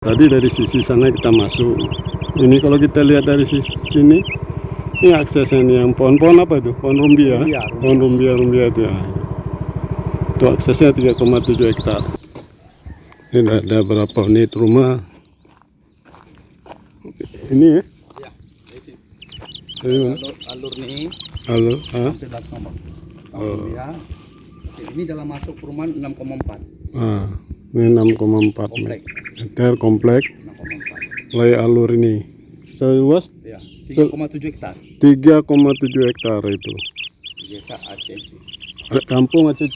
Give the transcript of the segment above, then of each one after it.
Tadi dari sisi sana kita masuk. Ini kalau kita lihat dari sisi sini, ini aksesnya ini yang pohon-pohon apa itu? Pohon rumbia. Rumbia, Pohon rumbia rumbia itu ya. Itu aksesnya 3,7 hektar. Ini ada, ada berapa unit rumah? Ini ya? Ini mana? alur, alur nih Halo, ah, nomor oh. ya ini dalam masuk perumahan 6,4 ah, ini 6,4 komplek meter komplek 6,4 mulai alur ini. Seluas ya 3,7 hektar 3,7 hektar itu. desa Aceh Kampung. Aceh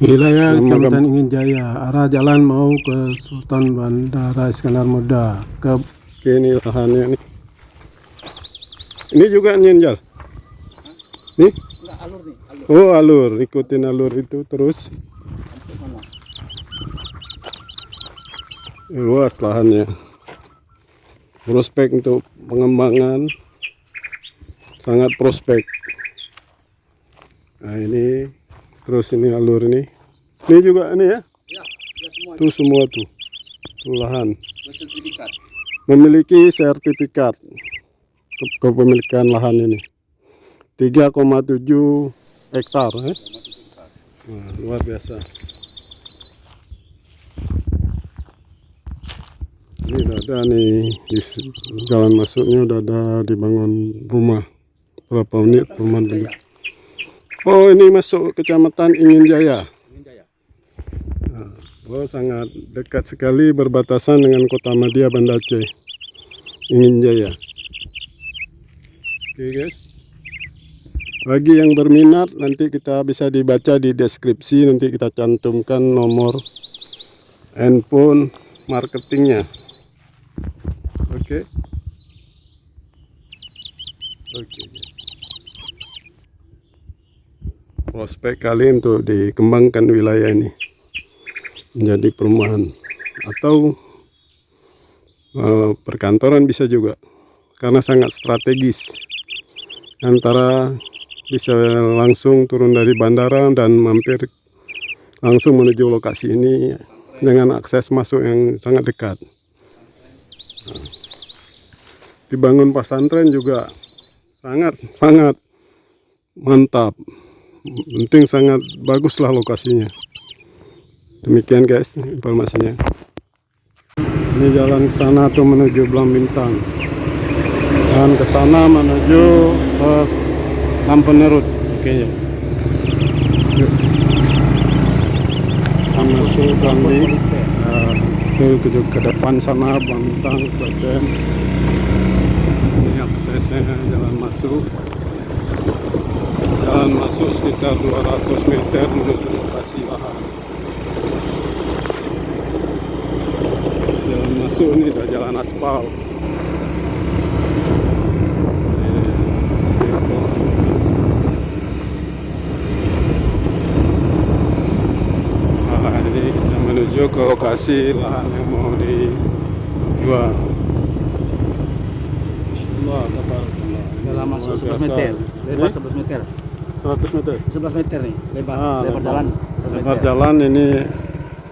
Wilayah Nama Kecamatan Ingin Jaya, arah jalan mau ke Sultan Bandara Iskandar Muda, ke Oke, ini lahannya nih. Ini juga ninjal. Nih, enggak alur nih alur oh alur, ikutin alur itu terus. sampai mana Luas lahannya. Prospek untuk pengembangan sangat prospek. Nah ini terus ini alur ini. Ini juga ini ya. ya ya semua Tuh semua tuh. Tuh lahan. bersertifikat memiliki sertifikat ke- kepemilikan lahan ini 3,7 hektar eh? Wah, luar biasa ini udah ada nih di jalan masuknya udah ada dibangun rumah. Berapa unit rumah oh ini masuk kecamatan Ingin Jaya. Jaya. Oh sangat dekat sekali berbatasan dengan kota Madia Banda Aceh. Ingin Jaya. Oke guys. Bagi yang berminat nanti kita bisa dibaca di deskripsi. Nanti kita cantumkan nomor handphone marketingnya Oke Oke Prospek kali untuk dikembangkan wilayah ini menjadi perumahan. Atau eh, perkantoran bisa juga karena sangat strategis. Antara bisa langsung turun dari bandara dan mampir langsung menuju lokasi ini dengan akses masuk yang sangat dekat. Nah, dibangun pesantren juga sangat sangat mantap penting sangat baguslah lokasinya Demikian guys informasinya. Ini jalan ke sana tuh menuju Belang Bintang. Dan ke sana menuju ke Lampenerut. Oke ya. Kita masuk di uh, ke, depan sana Belang Bintang. Ini aksesnya jalan masuk. Jalan masuk sekitar 200 meter menuju lokasi lahan. jalan masuk ini udah jalan aspal ini menuju ke lokasi lahan yang mau dijual Allah, tabarakallah. dalam masuk Luar 11 biasa. meter. Lebar Eh? 11 meter. 100 meter? 11 meter nih lebar. Ah, lebar lebar. jalan. 11 lebar meter. jalan ini.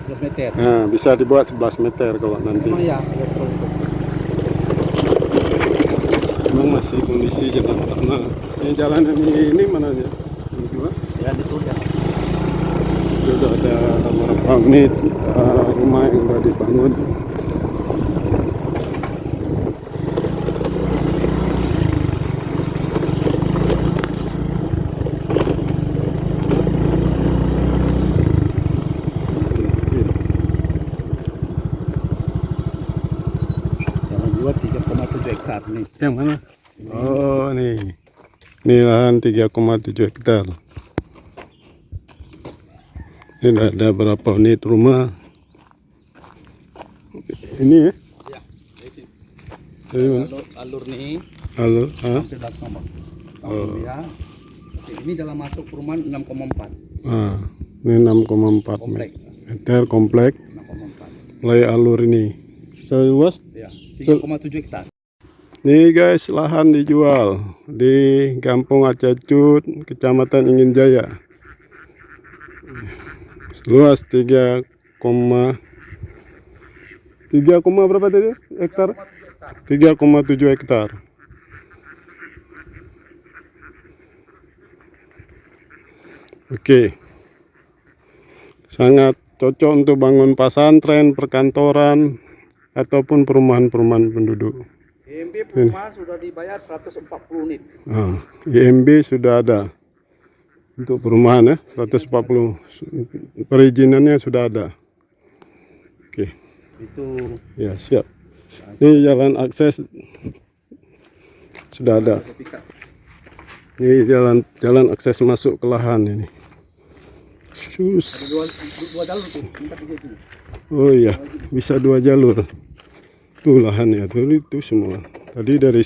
11 meter. Nah, bisa dibuat 11 meter kalau nanti. Emang ya betul betul. Memang masih kondisi jalan tanah ini jalan ini, ini mana ya ini dua ya itu ya Itu udah ada beberapa unit uh, rumah yang udah dibangun yang dua 3,7 hektar nih yang mana? Oh nih ini lahan 3,7 hektar. Ini ada berapa unit rumah? Ini ya ya Dari mana? alur, alur nih ah, belakang nomor Oh. ya ini dalam masuk perumahan 6,4 ah ini 6,4 komplek. meter komplek. 6,4 mulai alur ini. Seluas? ya 3,7 hektar Nih guys, lahan dijual di Kampung Acacut, Kecamatan Ingin Jaya. Luas 3,7 3, berapa tadi hektar? 3,7 hektar. Oke. Sangat cocok untuk bangun pesantren, perkantoran, ataupun perumahan-perumahan penduduk. IMB perumahan sudah dibayar 140 unit. Ah, IMB sudah ada untuk perumahan ya 140 perizinannya sudah ada. Oke, Itu ya siap. Ini jalan akses sudah ada. Ini jalan jalan akses masuk ke lahan ini. Dua, Sus. dua jalur tuh. Oh iya, bisa dua jalur. Lahan ya, tuh itu semua. Tadi dari